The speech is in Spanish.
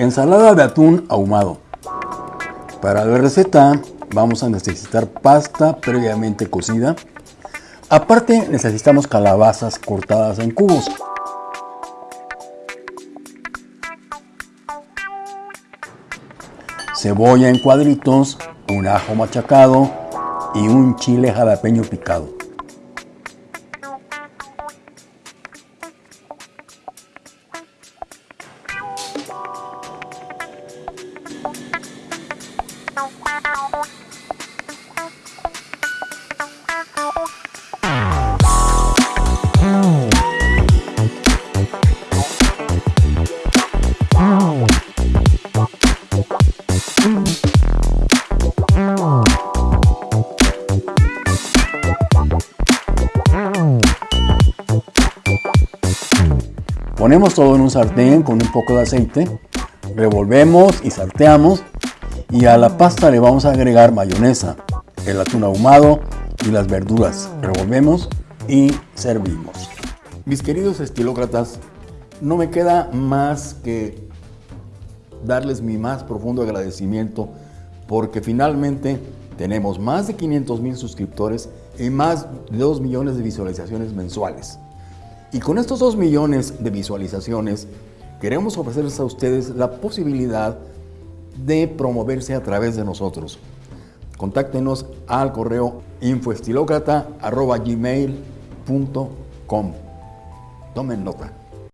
Ensalada de atún ahumado. Para la receta vamos a necesitar pasta previamente cocida. Aparte necesitamos calabazas cortadas en cubos. Cebolla en cuadritos, un ajo machacado y un chile jalapeño picado. Ponemos todo en un sartén con un poco de aceite, revolvemos y salteamos y a la pasta le vamos a agregar mayonesa, el atún ahumado y las verduras. Revolvemos y servimos. Mis queridos estilócratas, no me queda más que darles mi más profundo agradecimiento porque finalmente tenemos más de 500 mil suscriptores y más de 2 millones de visualizaciones mensuales. Y con estos 2 millones de visualizaciones, queremos ofrecerles a ustedes la posibilidad de promoverse a través de nosotros. Contáctenos al correo infoestilocrata.gmail.com Tomen nota.